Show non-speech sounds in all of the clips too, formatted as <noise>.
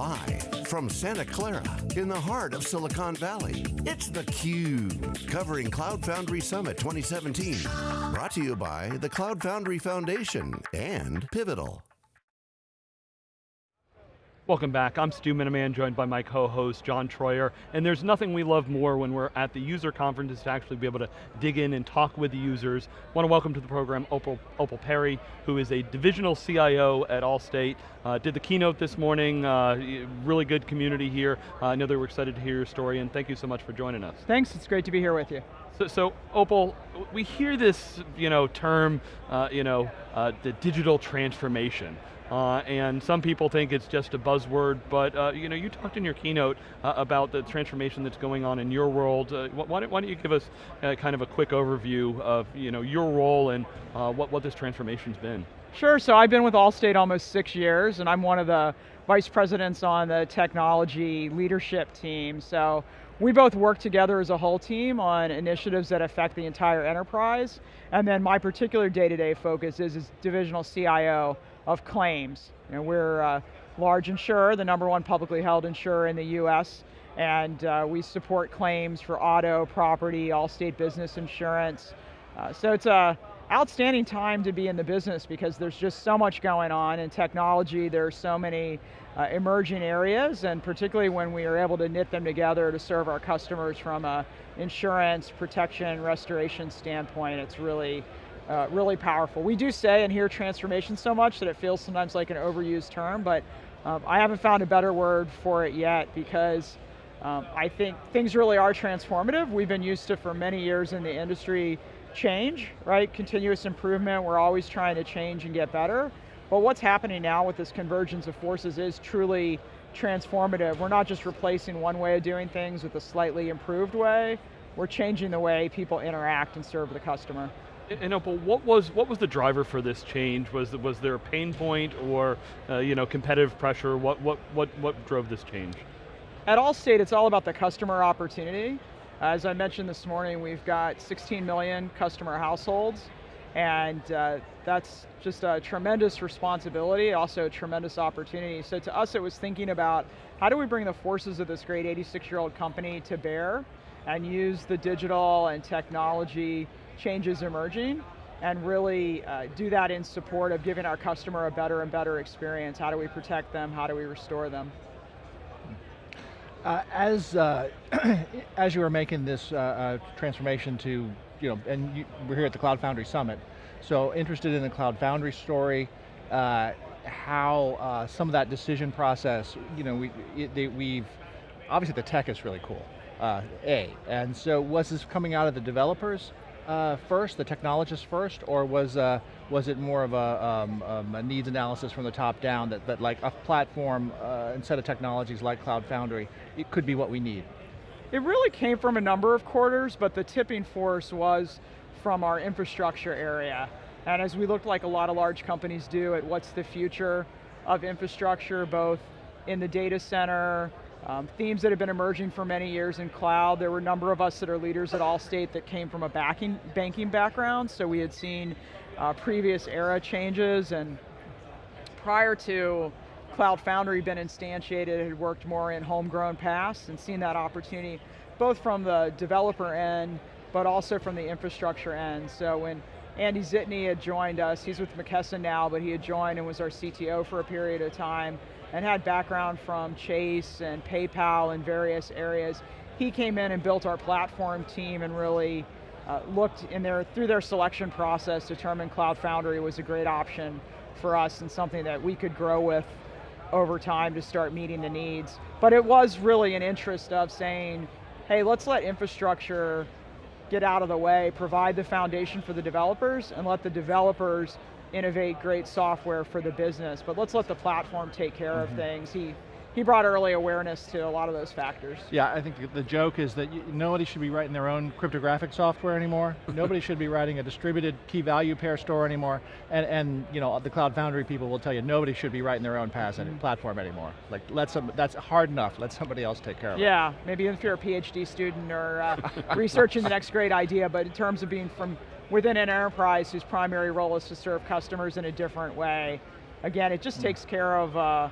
Live from Santa Clara in the heart of Silicon Valley, it's theCUBE, covering Cloud Foundry Summit 2017. Brought to you by the Cloud Foundry Foundation and Pivotal. Welcome back, I'm Stu Miniman, joined by my co-host, John Troyer, and there's nothing we love more when we're at the user conferences to actually be able to dig in and talk with the users. I want to welcome to the program Opal, Opal Perry, who is a divisional CIO at Allstate. Uh, did the keynote this morning, uh, really good community here. Uh, I know they were excited to hear your story, and thank you so much for joining us. Thanks, it's great to be here with you. So, so Opal, we hear this you know, term, uh, you know, uh, the digital transformation. Uh, and some people think it's just a buzzword, but uh, you know, you talked in your keynote uh, about the transformation that's going on in your world. Uh, why, don't, why, don't, you give us uh, kind of a quick overview of you know, your role and uh, what, what this transformation's been? Sure, so I've been with Allstate almost six years, and I'm one of the vice presidents on the technology leadership team. So we both work together as a whole team on initiatives that affect the entire enterprise. And then my particular day-to-day -day focus is as divisional CIO of claims. You know, we're a large insurer, the number one publicly held insurer in the US, and uh, we support claims for auto, property, Allstate business insurance. Uh, so it's a outstanding time to be in the business because there's just so much going on in technology, there are so many uh, emerging areas, and particularly when we are able to knit them together to serve our customers from a insurance, protection, restoration standpoint, it's really uh, really powerful. We do say and hear transformation so much that it feels sometimes like an overused term, but um, I haven't found a better word for it yet because um, I think things really are transformative. We've been used to, for many years in the industry, change, right? Continuous improvement, we're always trying to change and get better. But what's happening now with this convergence of forces is truly transformative. We're not just replacing one way of doing things with a slightly improved way, we're changing the way people interact and serve the customer. And Opal, what was what was the driver for this change? Was was there a pain point or uh, you know competitive pressure? What what what what drove this change? At Allstate, it's all about the customer opportunity. As I mentioned this morning, we've got 16 million customer households, and uh, that's just a tremendous responsibility, also a tremendous opportunity. So to us, it was thinking about how do we bring the forces of this great 86-year-old company to bear and use the digital and technology changes emerging and really uh, do that in support of giving our customer a better and better experience. How do we protect them? How do we restore them? Uh, as uh, <clears throat> as you were making this uh, uh, transformation to, you know, and you, we're here at the Cloud Foundry Summit, so interested in the Cloud Foundry story, uh, how some of that decision process, you know, we, it, we've, obviously the tech is really cool, A, and so was this coming out of the developers? Uh, first, the technologist first, or was, uh, was it more of a, um, um, a, needs analysis from the top down that, that like a platform uh, and set of technologies like Cloud Foundry, it could be what we need? It really came from a number of quarters, but the tipping force was from our infrastructure area. And as we looked like a lot of large companies do at what's the future of infrastructure, both in the data center, um, themes that have been emerging for many years in cloud, there were a number of us that are leaders at Allstate that came from a backing, banking background, so we had seen uh, previous era changes, and prior to Cloud Foundry been instantiated, had worked more in homegrown PaaS and seen that opportunity, both from the developer end, but also from the infrastructure end. So when Andy Zitney had joined us, he's with McKesson now, but he had joined and was our CTO for a period of time, and had background from Chase and PayPal and various areas. He came in and built our platform team and really uh, looked in their, through their selection process, determined Cloud Foundry was a great option for us and something that we could grow with over time to start meeting the needs. But it was really an interest of saying, hey, let's let infrastructure get out of the way, provide the foundation for the developers, and let the developers innovate great software for the business, but let's let the platform take care mm -hmm. of things. He, he brought early awareness to a lot of those factors. Yeah, I think the joke is that you, nobody should be writing their own cryptographic software anymore. <laughs> nobody should be writing a distributed key value pair store anymore. And, and you know, the Cloud Foundry people will tell you nobody should be writing their own PaaS mm -hmm. platform anymore. Like, let some, that's hard enough, let somebody else take care of yeah, it. Yeah, maybe if you're a PhD student or uh, <laughs> researching the next great idea, but in terms of being from within an enterprise whose primary role is to serve customers in a different way. Again, it just mm. takes care of uh,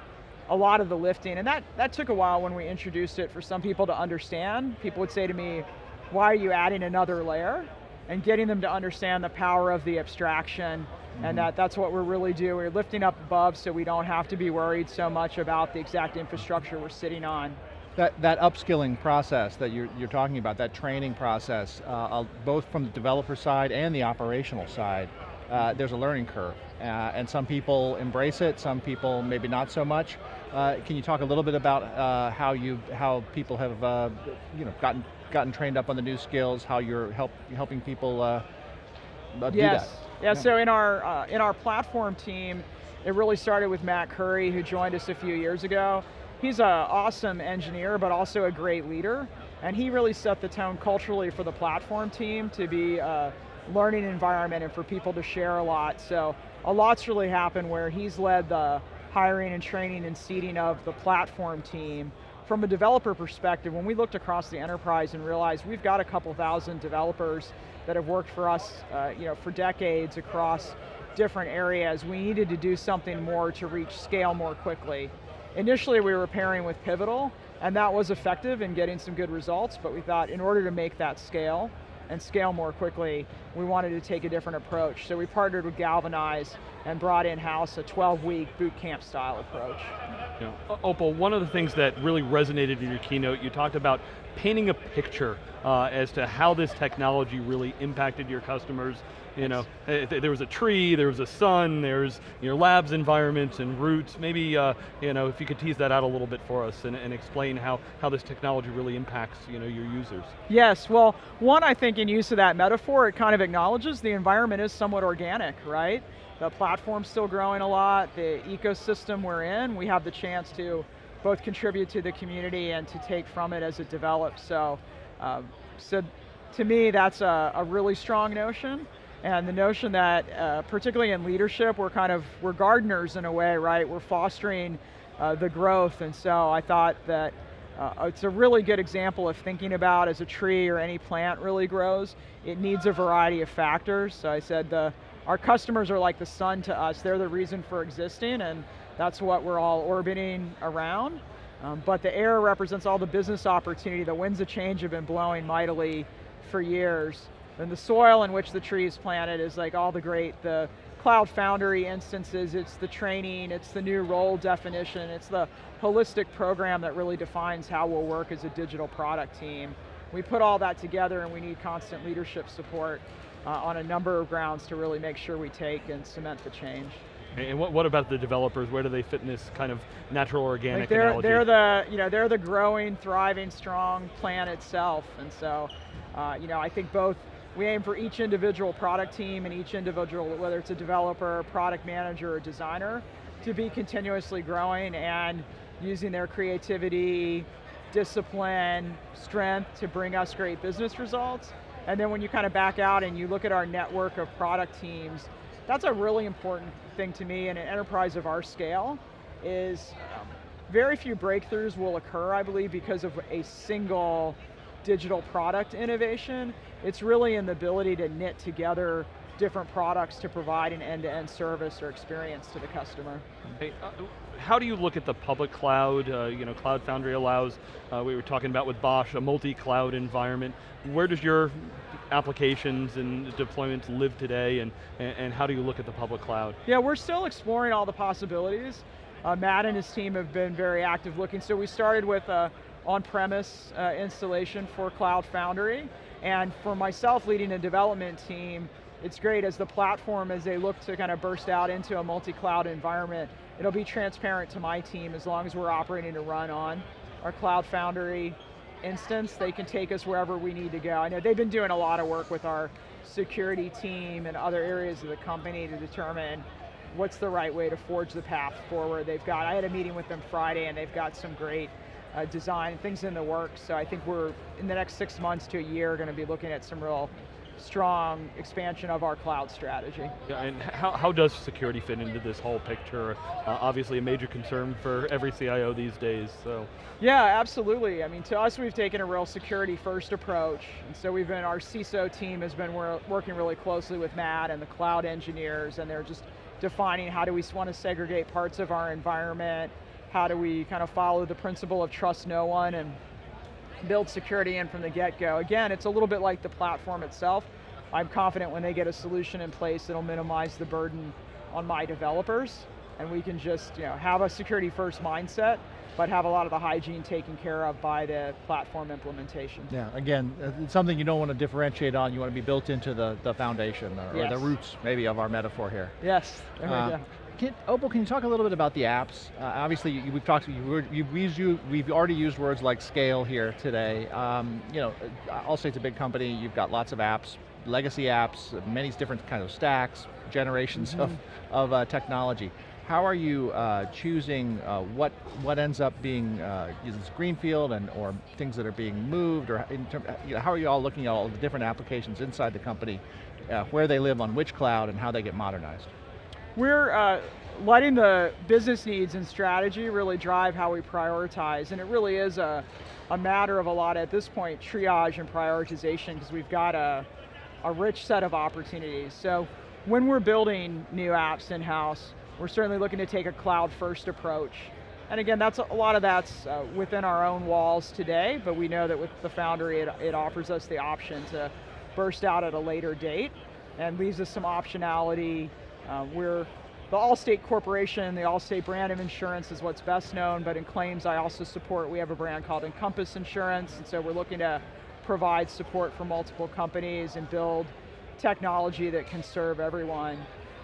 a lot of the lifting. And that, that took a while when we introduced it for some people to understand. People would say to me, why are you adding another layer? And getting them to understand the power of the abstraction mm-hmm. and that that's what we're really doing. We're lifting up above so we don't have to be worried so much about the exact infrastructure we're sitting on. That, that upskilling process that you're, you're talking about, that training process, uh, both from the developer side and the operational side, uh, there's a learning curve. Uh, and some people embrace it, some people maybe not so much. Uh, can you talk a little bit about uh, how you how people have uh, you know gotten gotten trained up on the new skills, how you're help helping people uh, do that? Yeah, yeah, so in our in our platform team, it really started with Matt Curry, who joined us a few years ago. He's an awesome engineer, but also a great leader. And he really set the tone culturally for the platform team to be a learning environment and for people to share a lot. So a lot's really happened where he's led the hiring and training and seeding of the platform team. From a developer perspective, when we looked across the enterprise and realized we've got a couple thousand developers that have worked for us uh, you know, for decades across different areas, we needed to do something more to reach scale more quickly. Initially we were pairing with Pivotal, and that was effective in getting some good results, but we thought in order to make that scale, and scale more quickly, we wanted to take a different approach. So we partnered with Galvanize and brought in-house a 12-week boot camp style approach. Yeah. Opal, one of the things that really resonated in your keynote, you talked about painting a picture uh, as to how this technology really impacted your customers you know, eh, there was a tree, there was a sun, there's your labs environments and roots. Maybe, uh, you know, if you could tease that out a little bit for us and, and explain how, how this technology really impacts, you know, your users. Yes, well, one, I think in use of that metaphor, it kind of acknowledges the environment is somewhat organic, right? The platform's still growing a lot, the ecosystem we're in, we have the chance to both contribute to the community and to take from it as it develops. So, um, so to me, that's a, a really strong notion. And the notion that, uh, particularly in leadership, we're kind of, we're gardeners in a way, right? We're fostering uh, the growth, and so I thought that uh, it's a really good example of thinking about as a tree or any plant really grows, it needs a variety of factors. So I said the, our customers are like the sun to us, they're the reason for existing, and that's what we're all orbiting around. Um, but the air represents all the business opportunity, the winds of change have been blowing mightily for years. And the soil in which the tree is planted is like all the great, the Cloud Foundry instances, it's the training, it's the new role definition, it's the holistic program that really defines how we'll work as a digital product team. We put all that together and we need constant leadership support uh, on a number of grounds to really make sure we take and cement the change. And what, what about the developers? Where do they fit in this kind of natural organic like they're, analogy? They're the, you know, they're the growing, thriving, strong plant itself. And so, uh, you know, I think both we aim for each individual product team and each individual, whether it's a developer, product manager, or designer, to be continuously growing and using their creativity, discipline, strength to bring us great business results. And then when you kind of back out and you look at our network of product teams, that's a really important thing to me in an enterprise of our scale, is um, very few breakthroughs will occur, I believe, because of a single digital product innovation. It's really in the ability to knit together different products to provide an end-to-end -end service or experience to the customer. Hey, uh, how do you look at the public cloud? Uh, you know, Cloud Foundry allows, uh, we were talking about with BOSH, a multi-cloud environment. Where does your applications and deployments live today and, and, how do you look at the public cloud? Yeah, we're still exploring all the possibilities. Uh, Matt and his team have been very active looking. So we started with a on-premise uh, installation for Cloud Foundry. And for myself leading a development team, it's great as the platform, as they look to kind of burst out into a multi-cloud environment, it'll be transparent to my team as long as we're operating to run on our Cloud Foundry instance, they can take us wherever we need to go. I know they've been doing a lot of work with our security team and other areas of the company to determine what's the right way to forge the path forward. They've got, I had a meeting with them Friday and they've got some great uh, design, things in the works. So I think we're, in the next six months to a year, going to be looking at some real strong expansion of our cloud strategy. Yeah, and how, how does security fit into this whole picture? Uh, obviously a major concern for every CIO these days, so. Yeah, absolutely. I mean, to us, we've taken a real security first approach. And so we've been, our CISO team has been working really closely with Matt and the cloud engineers, and they're just defining how do we want to segregate parts of our environment, how do we kind of follow the principle of trust no one and build security in from the get-go. Again, it's a little bit like the platform itself. I'm confident when they get a solution in place, it'll minimize the burden on my developers, and we can just you know, have a security first mindset, but have a lot of the hygiene taken care of by the platform implementation. Yeah, again, uh, it's something you don't want to differentiate on, you want to be built into the, the foundation, or, yes. or the roots, maybe, of our metaphor here. Yes, there uh, we go. Can, Opal, can you talk a little bit about the apps? Uh, obviously, you, we've talked. You've, used, we've already used words like scale here today. Um, you know, Allstate's a big company. You've got lots of apps, legacy apps, many different kinds of stacks, generations mm -hmm. of of uh, technology. How are you uh, choosing uh, what what ends up being uh, greenfield and or things that are being moved, or term, you know, how are you all looking at all the different applications inside the company, uh, where they live on which cloud, and how they get modernized? We're uh, letting the business needs and strategy really drive how we prioritize, and it really is a, a matter of a lot, at this point, triage and prioritization, because we've got a, a rich set of opportunities. So when we're building new apps in-house, we're certainly looking to take a cloud-first approach. And again, that's a lot of that's uh, within our own walls today, but we know that with the Foundry, it, it offers us the option to burst out at a later date and leaves us some optionality uh, we're the Allstate Corporation, the Allstate brand of insurance is what's best known, but in claims I also support, we have a brand called Encompass Insurance, and so we're looking to provide support for multiple companies and build technology that can serve everyone.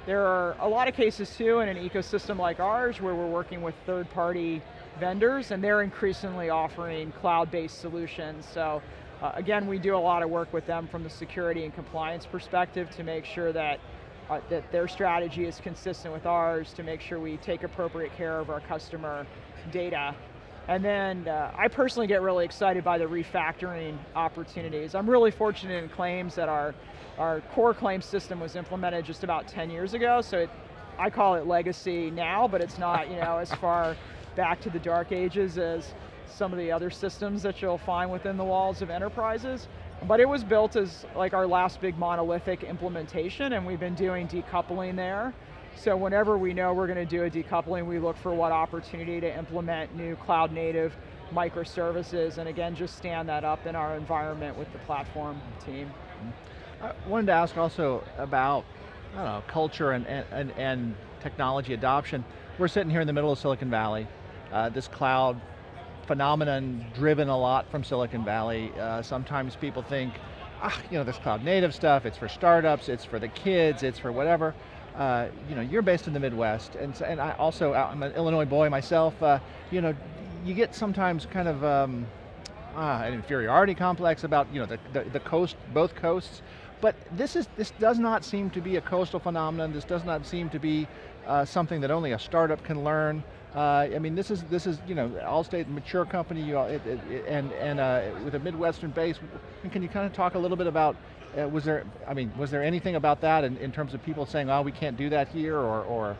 There are a lot of cases too in an ecosystem like ours where we're working with third party vendors and they're increasingly offering cloud-based solutions. So uh, again, we do a lot of work with them from the security and compliance perspective to make sure that uh, that their strategy is consistent with ours to make sure we take appropriate care of our customer data. And then uh, I personally get really excited by the refactoring opportunities. I'm really fortunate in claims that our, our core claim system was implemented just about 10 years ago, so it, I call it legacy now, but it's not you know, as far back to the dark ages as some of the other systems that you'll find within the walls of enterprises. But it was built as like our last big monolithic implementation and we've been doing decoupling there. So whenever we know we're going to do a decoupling, we look for what opportunity to implement new cloud native microservices and again, just stand that up in our environment with the platform team. I wanted to ask also about, know, culture and, and, and technology adoption. We're sitting here in the middle of Silicon Valley. Uh, this cloud phenomenon driven a lot from Silicon Valley. Uh, sometimes people think, ah, you know, this cloud native stuff, it's for startups, it's for the kids, it's for whatever. Uh, you know, you're based in the Midwest, and, and I also, I'm an Illinois boy myself, uh, you know, you get sometimes kind of um, ah, an inferiority complex about, you know, the, the, the coast, both coasts, but this, is, this does not seem to be a coastal phenomenon, this does not seem to be uh, something that only a startup can learn. Uh, I mean, this is this is you know Allstate, mature company, you know, it, it, and and uh, with a Midwestern base. Can you kind of talk a little bit about? Uh, was there? I mean, was there anything about that in, in terms of people saying, "Oh, we can't do that here," or or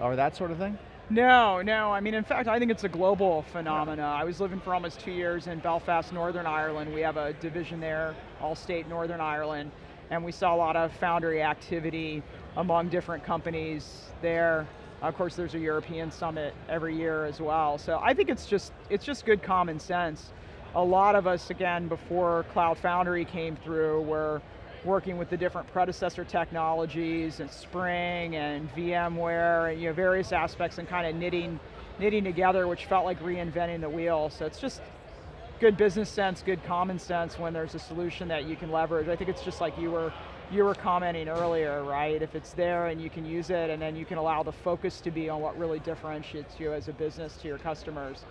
or that sort of thing? No, no. I mean, in fact, I think it's a global phenomena. Yeah. I was living for almost two years in Belfast, Northern Ireland. We have a division there, Allstate Northern Ireland, and we saw a lot of foundry activity among different companies there. Of course, there's a European summit every year as well. So I think it's just, it's just good common sense. A lot of us, again, before Cloud Foundry came through, were working with the different predecessor technologies and Spring and VMware and you know, various aspects and kind of knitting, knitting together, which felt like reinventing the wheel. So it's just good business sense, good common sense when there's a solution that you can leverage. I think it's just like you were you were commenting earlier, right? If it's there and you can use it and then you can allow the focus to be on what really differentiates you as a business to your customers,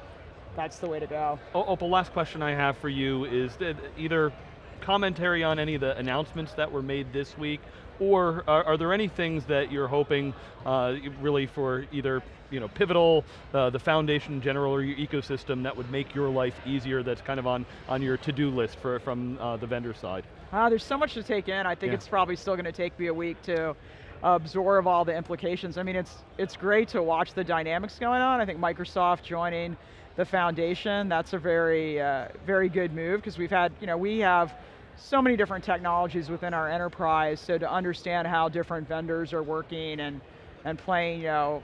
that's the way to go. Oh, oh, Opal, last question I have for you is either commentary on any of the announcements that were made this week, or are, are there any things that you're hoping uh, really for either you know, Pivotal, uh, the foundation in general, or your ecosystem that would make your life easier that's kind of on, on your to-do list for, from uh, the vendor side? Uh, there's so much to take in. I think yeah. it's probably still going to take me a week to absorb all the implications. I mean, it's, it's great to watch the dynamics going on. I think Microsoft joining the foundation, that's a very, uh, very good move because we've had, you know, we have so many different technologies within our enterprise, so to understand how different vendors are working and, and playing, you know,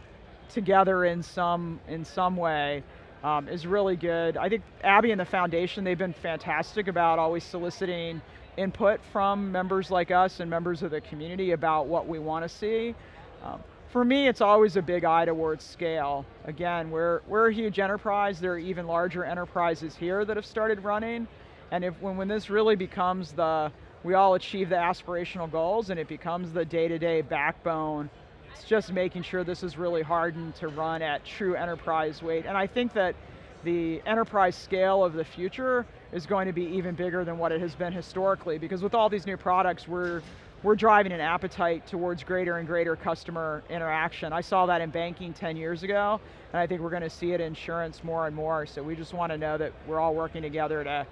together in some in some way um, is really good. I think Abby and the foundation they've been fantastic about always soliciting input from members like us and members of the community about what we want to see. Um, for me, it's always a big eye towards scale. Again, we're, we're a huge enterprise. There are even larger enterprises here that have started running. And if when, when this really becomes the, we all achieve the aspirational goals and it becomes the day-to-day -day backbone, it's just making sure this is really hardened to run at true enterprise weight. And I think that the enterprise scale of the future is going to be even bigger than what it has been historically because with all these new products, we're, we're driving an appetite towards greater and greater customer interaction. I saw that in banking 10 years ago, and I think we're going to see it in insurance more and more, so we just want to know that we're all working together to,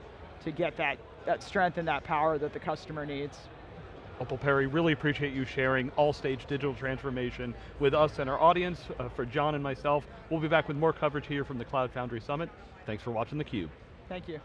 to get that, that strength and that power that the customer needs. Opal Perry, really appreciate you sharing Allstate's digital transformation with us and our audience. Uh, for John and myself, we'll be back with more coverage here from the Cloud Foundry Summit. Thanks for watching theCUBE. Thank you.